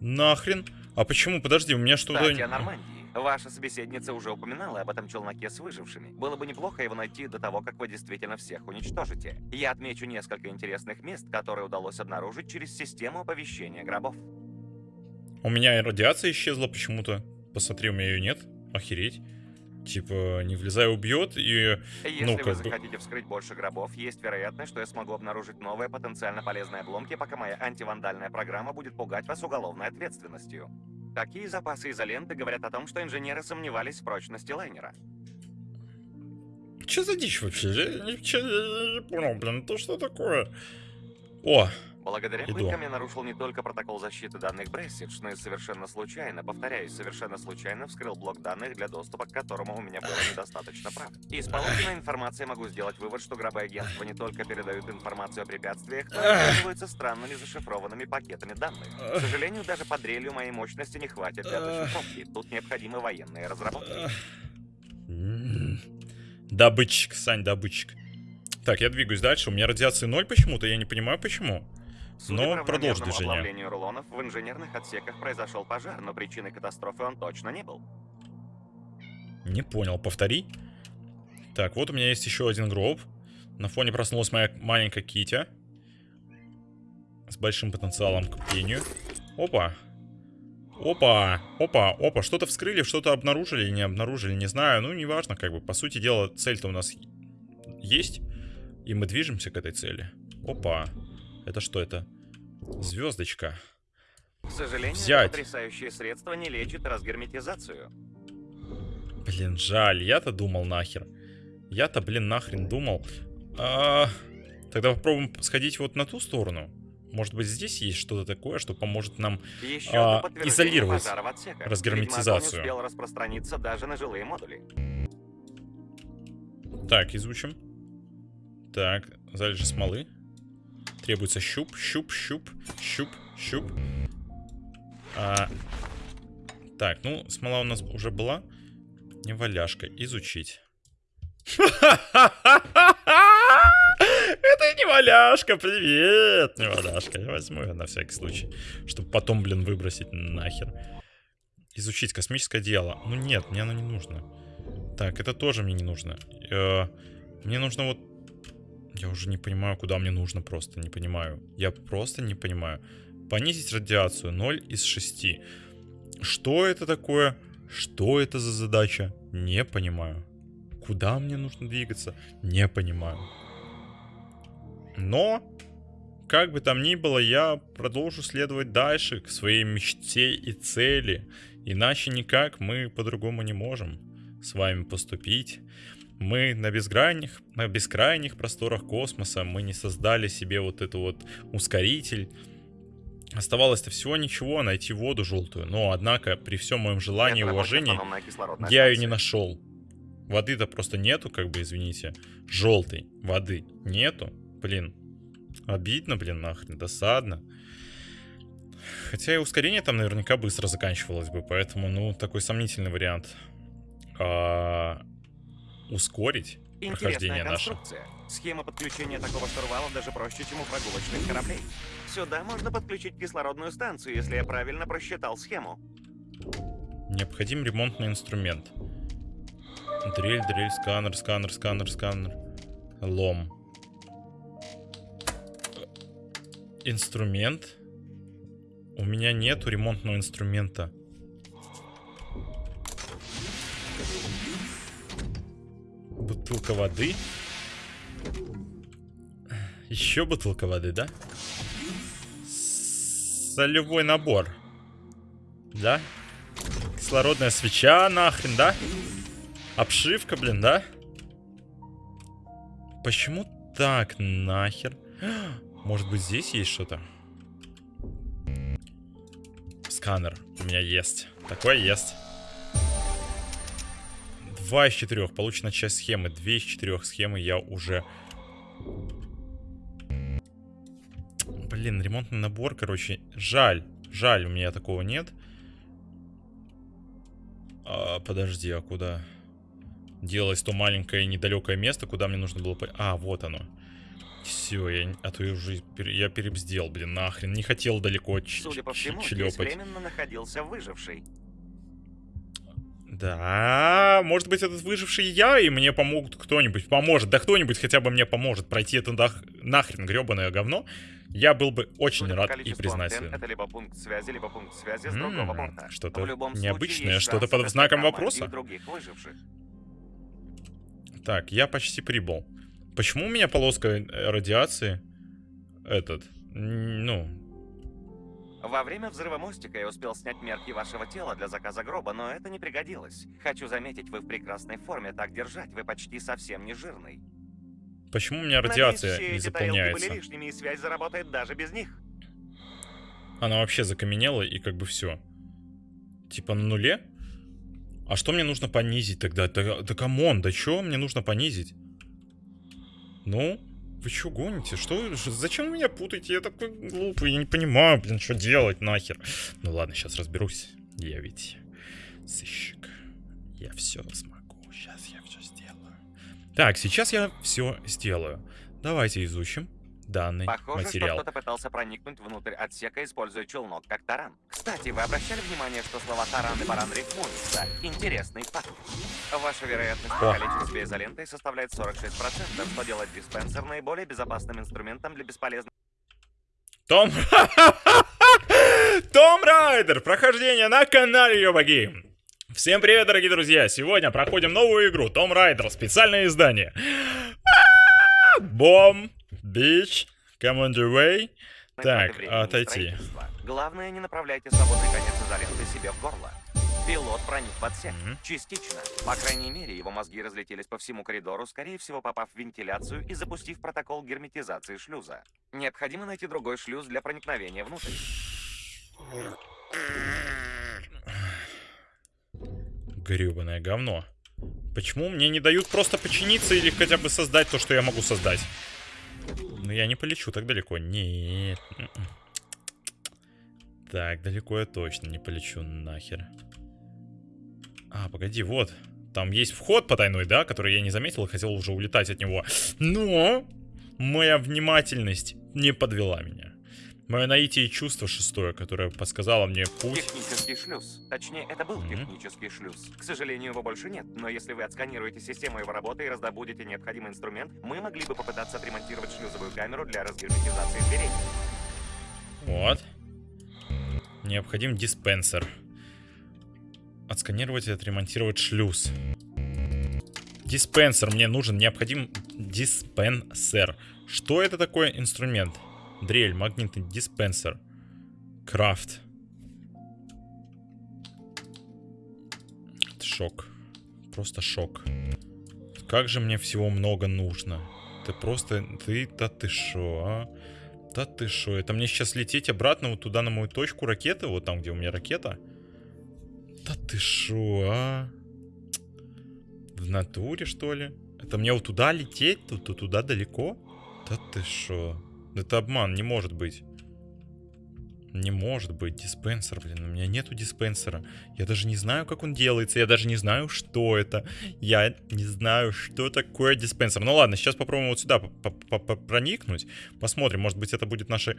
Нахрен? А почему? Подожди, у меня что-то... Нормандии. Ваша собеседница уже упоминала об этом челноке с выжившими. Было бы неплохо его найти до того, как вы действительно всех уничтожите. Я отмечу несколько интересных мест, которые удалось обнаружить через систему оповещения гробов. У меня и радиация исчезла почему-то. Посмотри, у меня ее нет. Охереть. Типа, не влезай, убьет, и... Если Ну, вы как бы- захотите вскрыть больше гробов, есть вероятность, что я смогу обнаружить новые потенциально полезные обломки, пока моя антивандальная программа будет пугать вас уголовной ответственностью. Такие запасы изоленты говорят о том, что инженеры сомневались в прочности лайнера. Че за дичь вообще? Я ничего я не понял, блин, то что такое? О, Благодаря Иду. пыткам я нарушил не только протокол защиты данных Бресидж, но и совершенно случайно, повторяюсь, совершенно случайно вскрыл блок данных, для доступа к которому у меня было недостаточно прав. Из полученной информации могу сделать вывод, что гробы агентства не только передают информацию о препятствиях, но и пользуются странными зашифрованными пакетами данных. К сожалению, даже под дрелью моей мощности не хватит для зашифровки. Тут необходимы военные разработки. Добытчик, Сань, добытчик. Так, я двигаюсь дальше. У меня радиации ноль почему-то, я не понимаю почему. Судя Но по продолжи равномерному движение. оплавлению рулонов, в инженерных отсеках произошел пожар, но причиной катастрофы он точно не был. Не понял, повтори. Так, вот у меня есть еще один гроб. На фоне проснулась моя маленькая Китя. С большим потенциалом к пению. Опа. Опа, опа, опа. Что-то вскрыли, что-то обнаружили или не обнаружили, не знаю. Ну, неважно, как бы. По сути дела, цель-то у нас есть. И мы движемся к этой цели. Опа. Это что это? Звездочка. К сожалению, Взять. потрясающее средство не лечит разгерметизацию. Блин, жаль, я-то думал нахер. Я-то, блин, нахрен думал. А, тогда попробуем сходить вот на ту сторону. Может быть, здесь есть что-то такое, что поможет нам... Еще А, изолировать разгерметизацию. Успел распространиться даже на жилые модули. Так, изучим. Так, залежи смолы. Требуется щуп, щуп, щуп, щуп, щуп. А, так, ну, смола у нас уже была. Не валяшка. Изучить. Это не валяшка, привет, не валяшка. Я возьму ее на всякий случай, чтобы потом, блин, выбросить нахер. Изучить космическое дело. Ну нет, мне оно не нужно. Так, это тоже мне не нужно. Э, Мне нужно вот... Я уже не понимаю, куда мне нужно просто. Не понимаю. Я просто не понимаю. Понизить радиацию 0 из 6. Что это такое? Что это за задача? Не понимаю. Куда мне нужно двигаться? Не понимаю. Но, как бы там ни было, я продолжу следовать дальше к своей мечте и цели. Иначе никак мы по-другому не можем с вами поступить. Мы на безкрайних, на бескрайних просторах космоса, мы не создали себе вот это вот ускоритель. Оставалось-то всего ничего, найти воду желтую. Но, однако, при всем моем желании и уважении, я ее не нашел. Воды-то просто нету, как бы, извините. Желтой воды нету. Блин. Обидно, блин, нахрен. Досадно. Хотя и ускорение там наверняка быстро заканчивалось бы, поэтому, ну, такой сомнительный вариант. А, ускорить прохождение Интересная наше. Схема подключения такого штурвала даже проще, чем у прогулочных кораблей. Сюда можно подключить кислородную станцию, если я правильно просчитал схему. Необходим ремонтный инструмент. Дрель, дрель, сканер, сканер, сканер, сканер. Лом. Инструмент. У меня нету ремонтного инструмента. Бутылка воды. Еще бутылка воды, да? Солевой набор. Да? Кислородная свеча, нахрен, да? Обшивка, блин, да? Почему так, нахер? Может быть, здесь есть что-то? Сканер у меня есть. Такое есть. Два из четырех. Получена часть схемы. Две из четырех схемы я уже... Блин, ремонтный набор, короче. Жаль. Жаль, у меня такого нет. А, подожди, а куда? Делалось то маленькое недалекое место, куда мне нужно было... А, вот оно. Все, я... А то я уже... пере- Я перебздел, блин, нахрен. Не хотел далеко ч- Судя по всему, здесь временно находился выживший. Да, может быть, этот выживший я, и мне помогут кто-нибудь, поможет. Да кто-нибудь хотя бы мне поможет пройти это нах- нахрен гребаное говно. Я был бы очень Судя рад и признателен. это либо пункт связи, либо пункт связи с другого пункта. что-то необычное, что-то под знаком вопроса. Так, я почти прибыл. Почему у меня полоска э, радиации? Этот, ну, Во время взрыва мостика я успел снять мерки вашего тела для заказа гроба, но это не пригодилось. Хочу заметить, вы в прекрасной форме, так держать, вы почти совсем не жирный. почему у меня Надеюсь, радиация все не заполняется? были лишними, и связь заработает даже без них. Она вообще закаменела и как бы все. Типа на нуле? А что мне нужно понизить тогда? Да, да come on, да что мне нужно понизить? Ну, вы что гоните? Что, зачем вы меня путаете? Я такой глупый, я не понимаю, блин, что делать нахер. Ну ладно, сейчас разберусь. Я ведь сыщик. Я все смогу. Сейчас я все сделаю. Так, сейчас я все сделаю. Давайте изучим данный Похоже, материал. что кто-то пытался проникнуть внутрь отсека, используя челнок как таран. Кстати, вы обращали внимание, что слова таран и баран рифмуются? Интересный факт. Ваша вероятность О. себя изолентой составляет 46%, что делает диспенсер наиболее безопасным инструментом для бесполезных Том... Том Райдер! Прохождение на канале Йобаги. Всем привет, дорогие друзья! Сегодня проходим новую игру Том Райдер, специальное издание. Бом, бич, come on the way. Так, отойти. Главное, не направляйте свободный конец изоленты себе в горло. Пилот проник в отсек. Мгм. Частично. По крайней мере, его мозги разлетелись по всему коридору, скорее всего, попав в вентиляцию и запустив протокол герметизации шлюза. Необходимо найти другой шлюз для проникновения внутрь. Гребаное говно. Почему мне не дают просто починиться или хотя бы создать то, что я могу создать? Ну, я не полечу так далеко. Нет. Так, далеко я точно не полечу нахер. А, погоди, вот. Там есть вход потайной, да, который я не заметил и хотел уже улетать от него. Но моя внимательность не подвела меня. Мое наитие и чувство шестое, которое подсказало мне путь. Технический шлюз. Точнее, это был Мгм. технический шлюз. К сожалению, его больше нет. Но если вы отсканируете систему его работы и раздобудете необходимый инструмент, мы могли бы попытаться отремонтировать шлюзовую камеру для разгерметизации дверей. Вот. Необходим диспенсер. Отсканировать и отремонтировать шлюз. Диспенсер мне нужен. Необходим диспенсер. Что это такое инструмент? Дрель, магнитный диспенсер. Крафт. Шок. Просто шок. Как же мне всего много нужно. Ты просто... Ты... Да ты шо, а? Да ты шо, это мне сейчас лететь обратно вот туда на мою точку ракеты, вот там, где у меня ракета? Да ты шо, а? В натуре, что ли? Это мне вот туда лететь, тут туда далеко? Да ты шо? Это обман, не может быть. Не может быть диспенсер, блин. У меня нету диспенсера. Я даже не знаю, как он делается. Я даже не знаю, что это. Я не знаю, что такое диспенсер. Ну ладно, сейчас попробуем вот сюда проникнуть. Посмотрим, может быть, это будет нашей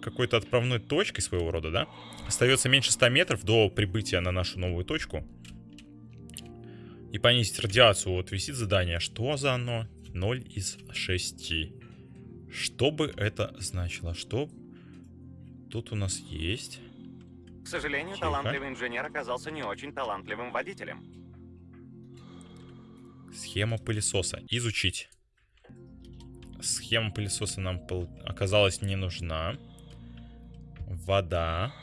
какой-то отправной точкой своего рода, да? Остается меньше 100 метров до прибытия на нашу новую точку. И понизить радиацию. Вот висит задание. Что за оно? 0 из 6. Что бы это значило? Что тут у нас есть? К сожалению, Тихо. талантливый инженер оказался не очень талантливым водителем. Схема пылесоса. Изучить. Схема пылесоса нам оказалась не нужна. Вода.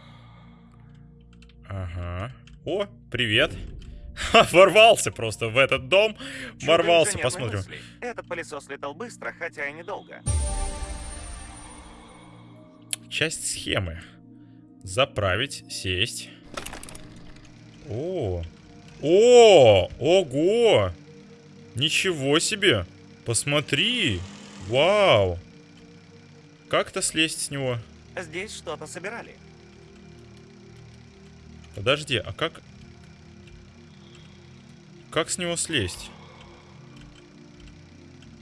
Ага. О, привет. Ворвался просто в этот дом. Чудо Ворвался, посмотрим. мысли. Этот пылесос летал быстро, хотя и недолго. Часть схемы. Заправить, сесть. О, о, ого! Ничего себе! Посмотри! Вау! Как-то слезть с него? Здесь что-то собирали. Подожди, а как... Как с него слезть?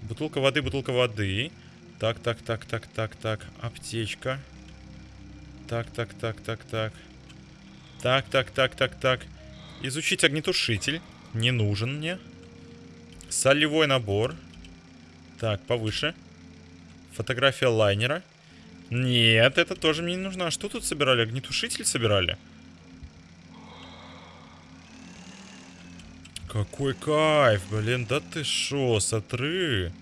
Бутылка воды, бутылка воды. Так, так, так, так, так, так. Аптечка. Так, так, так, так, так. Так, так, так, так, так. Изучить огнетушитель. Не нужен мне. Солевой набор. Так, повыше. Фотография лайнера. Нет, это тоже мне не нужно. А что тут собирали? Огнетушитель собирали? Какой кайф, блин, да ты шо, сотры.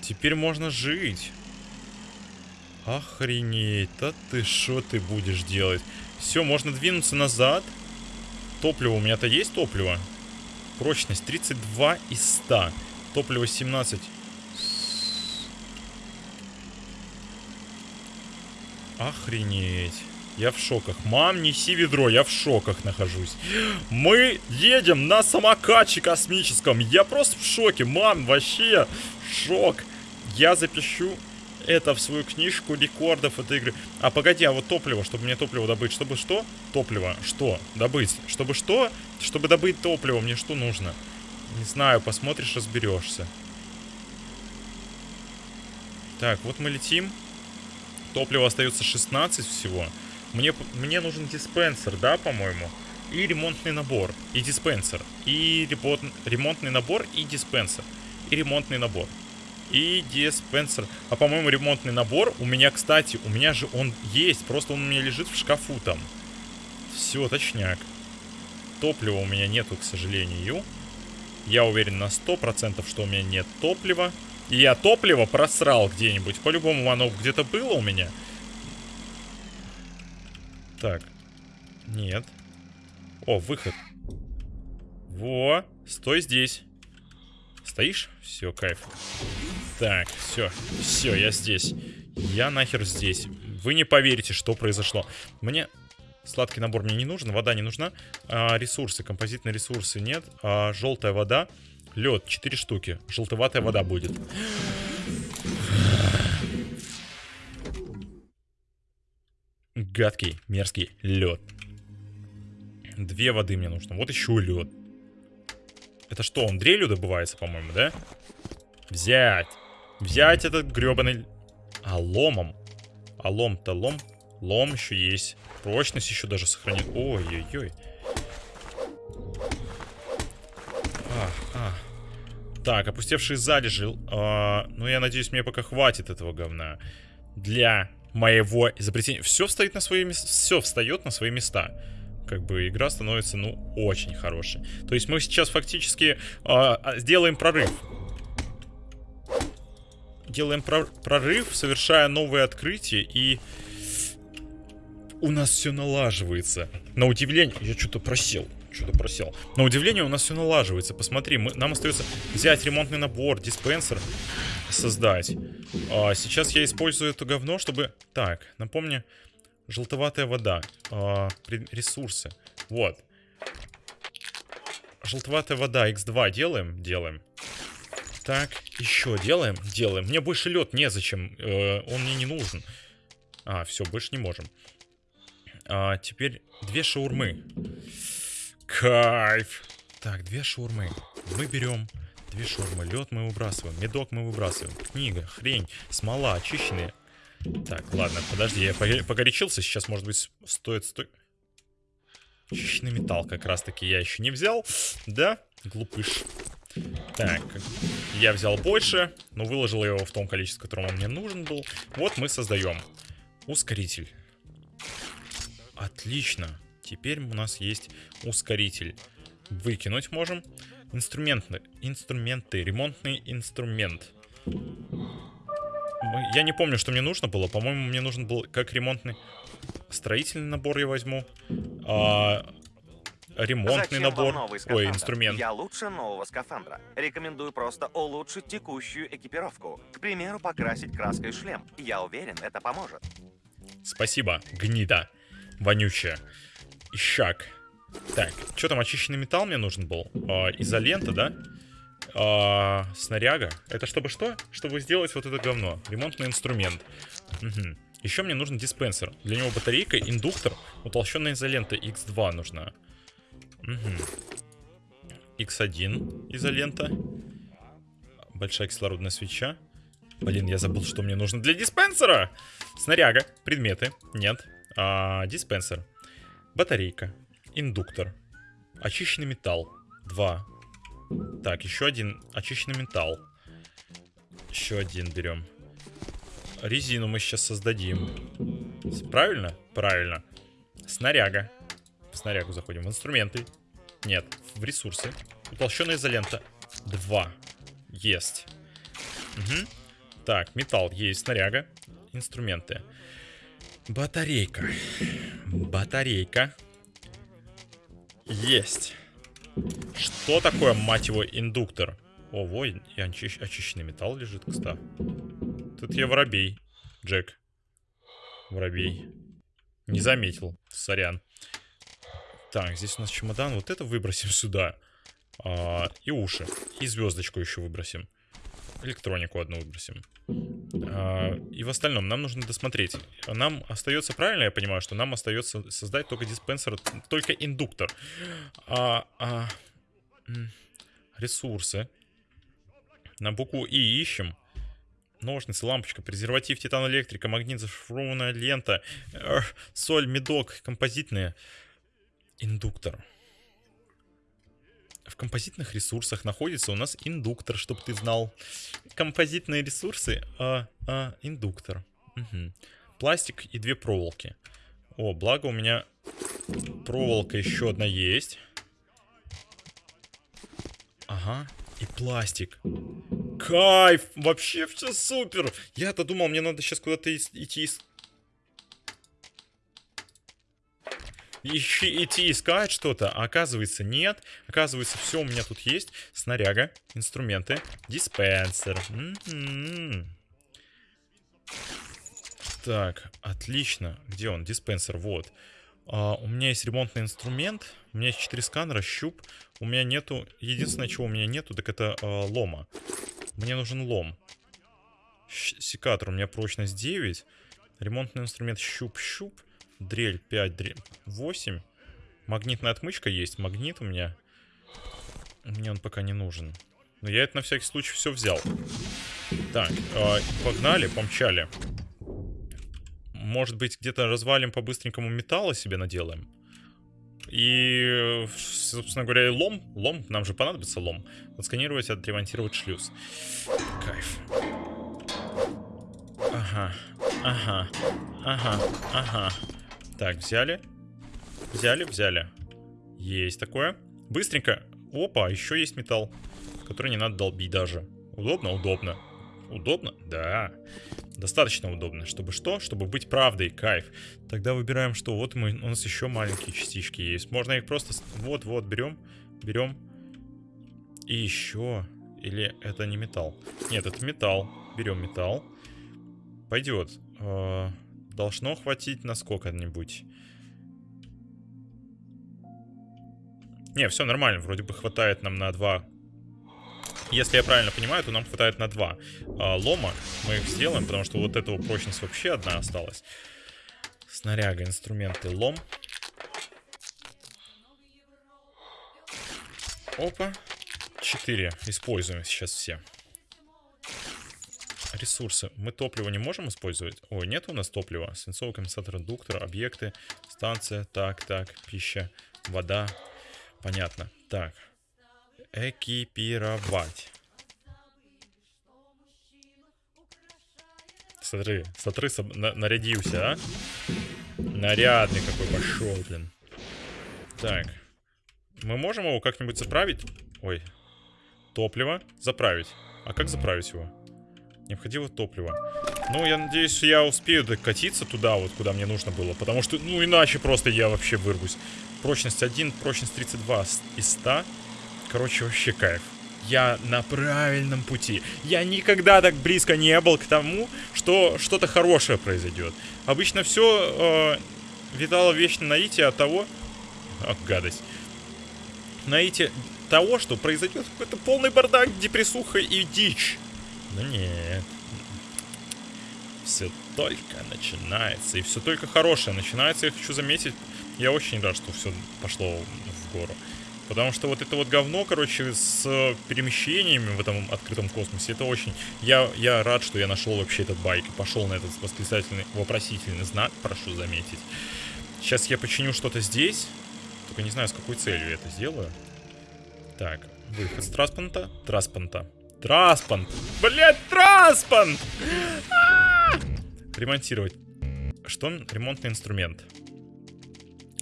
Теперь можно жить. Охренеть, да ты шо ты будешь делать? Все, можно двинуться назад. Топливо, у меня-то есть топливо? Прочность 32 из 100. Топливо 17. Охренеть. Я в шоках. Мам, неси ведро, я в шоках нахожусь. Мы едем на самокате космическом. Я просто в шоке. Мам, вообще шок. Я запишу это в свою книжку рекордов этой игры. А погоди, а вот топливо, чтобы мне топливо добыть. Чтобы что? Топливо. Что? Добыть. Чтобы что? Чтобы добыть топливо, мне что нужно? Не знаю, посмотришь, разберешься. Так, вот мы летим. Топлива остается 16 всего. Мне, мне нужен диспенсер, да, по-моему? И ремонтный набор, и диспенсер. И ремонт, ремонтный набор, и диспенсер. И ремонтный набор. И диспенсер. А по-моему, ремонтный набор у меня, кстати, у меня же он есть. Просто он у меня лежит в шкафу там. Все, точняк. Топлива у меня нету, к сожалению. Я уверен на 100%, что у меня нет топлива. И я топливо просрал где-нибудь. По-любому оно где-то было у меня. Так. Нет. О, выход. Во, стой здесь. Стоишь? Все, кайф. Так, все. Все, я здесь. Я нахер здесь. Вы не поверите, что произошло. Мне... Сладкий набор мне не нужен, вода не нужна. А, ресурсы, композитные ресурсы нет. А, желтая вода. Лед, 4 штуки. Желтоватая вода будет. Гадкий, мерзкий лед. Две воды мне нужно. Вот еще лед. Это что, он дрелью добывается, по-моему, да? Взять. Взять этот гребаный... А ломом. А лом-то лом. Лом еще есть. Прочность еще даже сохранит. Ой-ой-ой. А, а. Так, опустевшие залежи. А, ну, я надеюсь, мне пока хватит этого говна. Для моего изобретения. Все встает на свои места. Все встает на свои места. Как бы игра становится, ну, очень хорошей. То есть мы сейчас фактически э, сделаем прорыв. Делаем про прорыв, совершая новые открытия, и у нас все налаживается. На удивление, я что-то просел. Что-то просел. На удивление у нас все налаживается. Посмотри, мы, нам остается взять ремонтный набор, диспенсер создать. А, сейчас я использую это говно, чтобы... Так, напомню, желтоватая вода. А, ресурсы. Вот. Желтоватая вода, x2 делаем? Делаем. Так, еще делаем? Делаем. Мне больше лед незачем. Э, он мне не нужен. А, все, больше не можем. А, теперь две шаурмы. Кайф. Так, две шаурмы. Мы берем две шаурмы. Лед мы выбрасываем. Медок мы выбрасываем. Книга, хрень, смола, очищенные. Так, ладно, подожди, я погорячился. Сейчас, может быть, стоит... Сто... Очищенный металл как раз-таки я еще не взял. Да, глупыш. Так, я взял больше, но выложил его в том количестве, которым он мне нужен был. Вот мы создаем ускоритель. Отлично. Теперь у нас есть ускоритель. Выкинуть можем. Инструменты. Инструменты. Ремонтный инструмент. Я не помню, что мне нужно было. По-моему, мне нужен был как ремонтный... Строительный набор я возьму. А, ремонтный Зачем набор. новый Ой, инструмент. Я лучше нового скафандра. Рекомендую просто улучшить текущую экипировку. К примеру, покрасить краской шлем. Я уверен, это поможет. Спасибо, гнида. Вонючая. Ищак. Так, что там, очищенный металл мне нужен был? А, изолента, да? А, снаряга. Это чтобы что? Чтобы сделать вот это говно. Ремонтный инструмент. Угу. Еще мне нужен диспенсер. Для него батарейка, индуктор, утолщенная изолента X2 нужна. Угу. X1 изолента. Большая кислородная свеча. Блин, я забыл, что мне нужно для диспенсера. Снаряга, предметы, нет. А, диспенсер. Батарейка, индуктор. Очищенный металл, 2. Так, еще один очищенный металл. Еще один берем. Резину мы сейчас создадим. Правильно? Правильно. Снаряга. В снарягу заходим. В инструменты. Нет. В ресурсы. Утолщенная изолента. Два. Есть. Угу. Так, металл есть. Снаряга. Инструменты. Батарейка. Батарейка. Есть. Что такое, мать его, индуктор? О, вой, и очищ очищенный металл лежит, кстати. Тут я воробей, Джек. Воробей. Не заметил, сорян. Так, здесь у нас чемодан. Вот это выбросим сюда. А, и уши. И звездочку еще выбросим. Электронику одну выбросим. А, и в остальном нам нужно досмотреть. Нам остается, правильно я понимаю, что нам остается создать только диспенсер, только индуктор. А, а, ресурсы. На букву И ищем. Ножницы, лампочка, презерватив, титан электрика, магнит, зашифрованная лента, э, соль, медок, композитные. Индуктор. В композитных ресурсах находится у нас индуктор, чтобы ты знал. Композитные ресурсы, а, а индуктор. Угу. Пластик и две проволоки. О, благо у меня проволока еще одна есть. Ага, и пластик. Кайф! Вообще все супер! Я-то думал, мне надо сейчас куда-то идти ищи, идти искать что-то, а оказывается нет. Оказывается, все у меня тут есть. Снаряга, инструменты, диспенсер. М -м -м. Так, отлично. Где он? Диспенсер, вот. А, у меня есть ремонтный инструмент. У меня есть 4 сканера, щуп. У меня нету... Единственное, чего у меня нету, так это а, лома. Мне нужен лом. Секатор у меня прочность 9. Ремонтный инструмент щуп-щуп. Дрель 5, дрель 8. Магнитная отмычка есть. Магнит у меня. Мне он пока не нужен. Но я это на всякий случай все взял. Так, э, погнали, помчали. Может быть, где-то развалим по-быстренькому металла себе наделаем. И, собственно говоря, и лом. Лом, нам же понадобится лом. Отсканировать, отремонтировать шлюз. Кайф. Ага, ага, ага, ага. Так, взяли. Взяли, взяли. Есть такое. Быстренько. Опа, еще есть металл, который не надо долбить даже. Удобно? Удобно. Удобно? Да. Достаточно удобно. Чтобы что? Чтобы быть правдой. Кайф. Тогда выбираем что? Вот мы, у нас еще маленькие частички есть. Можно их просто... Вот-вот, берем. Берем. И еще... Или это не металл? Нет, это металл. Берем металл. Пойдет. Должно хватить на сколько-нибудь. Не, все нормально, вроде бы хватает нам на два. Если я правильно понимаю, то нам хватает на два а, лома. Мы их сделаем, потому что вот этого прочность вообще одна осталась. Снаряга, инструменты, лом. Опа. Четыре. Используем сейчас все. Ресурсы. Мы топливо не можем использовать? Ой, нет у нас топлива. Свинцовый конденсатор, редуктор, объекты, станция. Так, так, пища, вода. Понятно. Так. Экипировать. Смотри, смотри, на- нарядился, а? Нарядный какой пошел, блин. Так. Мы можем его как-нибудь заправить? Ой. Топливо. Заправить. А как заправить его? Необходимо топливо. Ну, я надеюсь, я успею докатиться туда, вот куда мне нужно было. Потому что, ну, иначе просто я вообще вырвусь. Прочность 1, прочность 32 с- из 100. Короче, вообще кайф. Я на правильном пути. Я никогда так близко не был к тому, что что-то хорошее произойдет. Обычно все э, витало вечно наитие от того... Ах, гадость. Наитие того, что произойдет какой-то полный бардак, депрессуха и дичь. Но нет. Все только начинается. И все только хорошее начинается. Я хочу заметить, я очень рад, что все пошло в гору. Потому что вот это вот говно, короче, с перемещениями в этом открытом космосе, это очень... Я, я рад, что я нашел вообще этот байк и пошел на этот восклицательный, вопросительный знак, прошу заметить. Сейчас я починю что-то здесь. Только не знаю, с какой целью я это сделаю. Так, выход с транспонта. Транспонта. Транспонт. Блять, транспонт! А! Ремонтировать. Что? он? Ремонтный инструмент.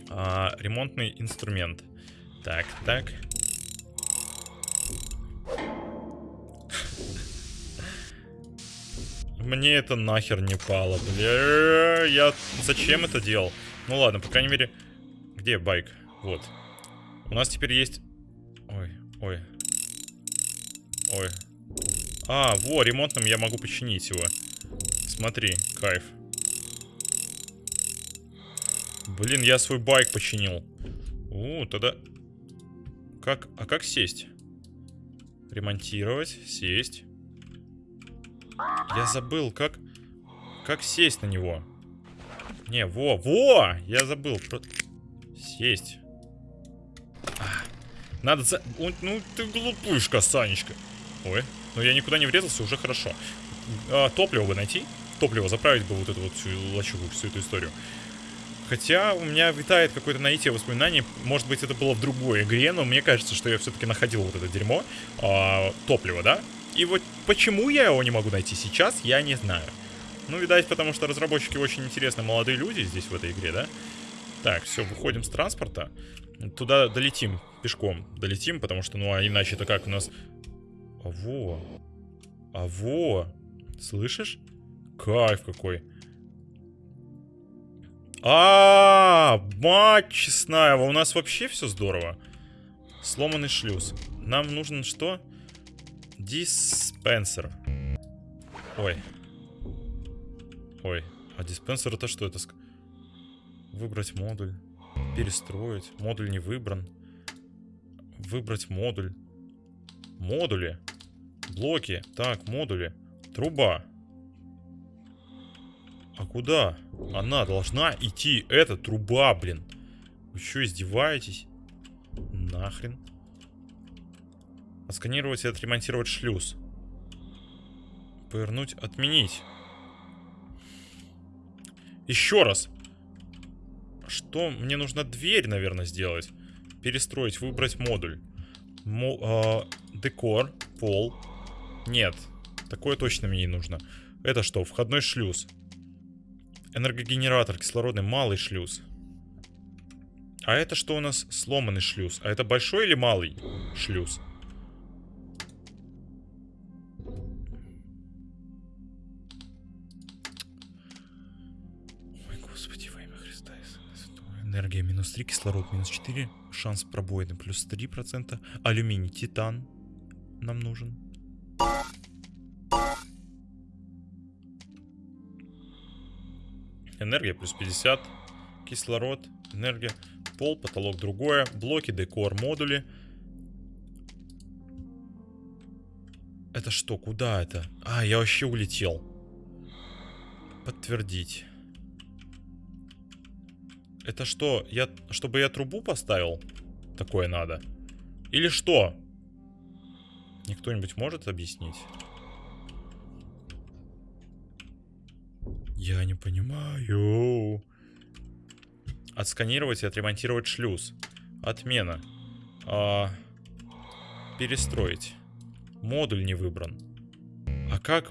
А, ремонтный инструмент. Так, так. Мне это нахер не пало, бля. Я зачем это делал? Ну ладно, по крайней мере... Где байк? Вот. У нас теперь есть... Ой, ой. Ой. А, во, ремонтным я могу починить его. Смотри, кайф. Блин, я свой байк починил. У, тогда... Как... А как сесть? Ремонтировать, сесть. Я забыл, как... Как сесть на него? Не, во, во! Я забыл. Про- Сесть. А, Надо за... Ну, ты глупышка, Санечка. Ой, ну я никуда не врезался, уже хорошо. А, топливо бы найти. Топливо заправить бы вот эту вот всю лачугу, всю эту историю. Хотя у меня витает какое-то наитие воспоминаний. Может быть, это было в другой игре, но мне кажется, что я все-таки находил вот это дерьмо. а, топливо, да? И вот почему я его не могу найти сейчас, я не знаю. Ну, видать, потому что разработчики очень интересные молодые люди здесь в этой игре, да? Так, все, выходим с транспорта. Туда долетим пешком. Долетим, потому что, ну, а иначе это как у нас... А во. А во. Слышишь? Кайф какой. А, мать честная, у нас вообще все здорово. Сломанный шлюз. Нам нужен что? Диспенсер. Ой. Ой. А диспенсер это что? Это выбрать модуль. Перестроить. Модуль не выбран. Выбрать модуль. Модули. Блоки. Так, модули. Труба. А куда? Она должна идти. Это труба, блин. Вы что, издеваетесь? Нахрен. Отсканировать и отремонтировать шлюз. Повернуть, отменить. Еще раз. Что? Мне нужно дверь, наверное, сделать. Перестроить, выбрать модуль. Мо а, декор, пол. Нет, такое точно мне не нужно. Это что? Входной шлюз. Энергогенератор кислородный, малый шлюз. А это что у нас? Сломанный шлюз. А это большой или малый шлюз? Ой, господи, во имя Христа. Энергия минус 3, кислород минус 4, шанс пробоины плюс 3%, алюминий, титан нам нужен. Энергия плюс 50, кислород, энергия, пол, потолок другое, блоки, декор, модули. Это что, куда это? А, я вообще улетел. Подтвердить. Это что, я, чтобы я трубу поставил? Такое надо. Или что? Никто-нибудь может объяснить? Я не понимаю. Отсканировать и отремонтировать шлюз. Отмена. А, перестроить. Модуль не выбран. А как...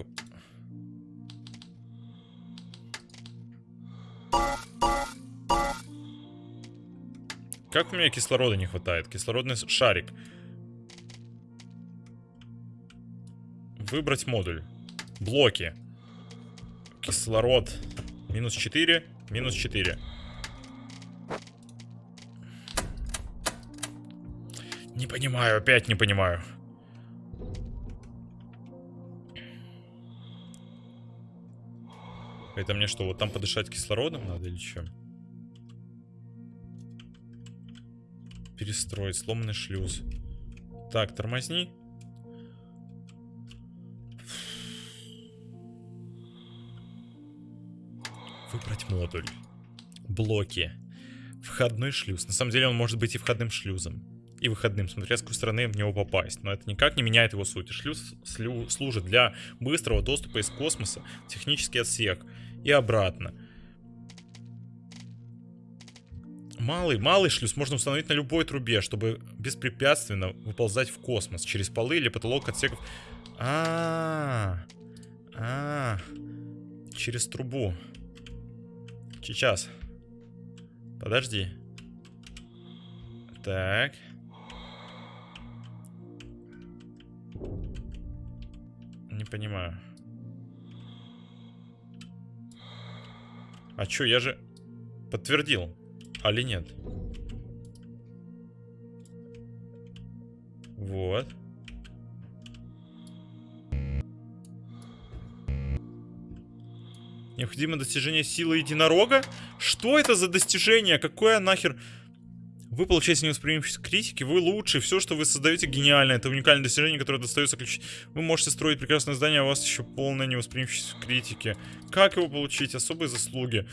Как у меня кислорода не хватает? Кислородный шарик. Выбрать модуль. Блоки. Кислород. Минус 4. Минус 4. Не понимаю, опять не понимаю. Это мне что, вот там подышать кислородом надо или чем? Перестроить, сломанный шлюз. Так, тормозни. Модуль. Блоки. Входной шлюз. На самом деле он может быть и входным шлюзом. И выходным, смотря с какой стороны в него попасть. Но это никак не меняет его сути. Шлюз слю, служит для быстрого доступа из космоса в технический отсек и обратно. Малый, малый шлюз можно установить на любой трубе, чтобы беспрепятственно выползать в космос через полы или потолок отсеков. А, -а, -а, через трубу. Сейчас. Подожди. Так. Не понимаю. А чё, я же подтвердил. Али нет? Вот. Необходимо достижение силы единорога? Что это за достижение? Какое нахер... Вы получаете невосприимчивость критики, вы лучше, все, что вы создаете, гениально. Это уникальное достижение, которое достается ключ. Вы можете строить прекрасное здание, а у вас еще полная невосприимчивость критики. Как его получить? Особые заслуги.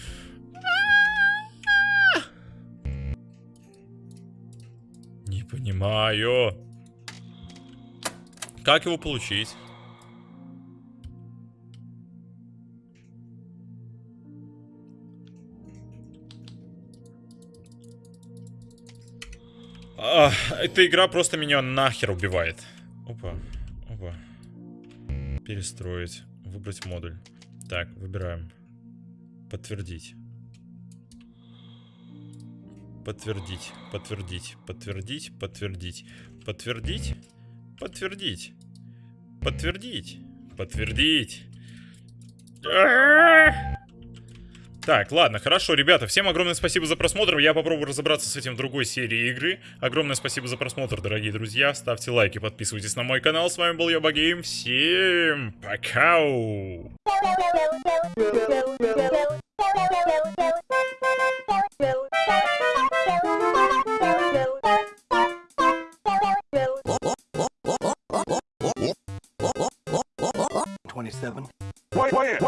Не понимаю. Как его получить? А, эта игра просто меня нахер убивает. Опа, опа. Перестроить. Выбрать модуль. Так, выбираем. Подтвердить. Подтвердить, подтвердить, подтвердить, подтвердить, подтвердить, подтвердить, подтвердить, подтвердить. Так, ладно, хорошо, ребята, всем огромное спасибо за просмотр. Я попробую разобраться с этим в другой серии игры. Огромное спасибо за просмотр, дорогие друзья. Ставьте лайки, подписывайтесь на мой канал. С вами был я, Багейм. Всем пока! Twenty-seven. Wait, wait,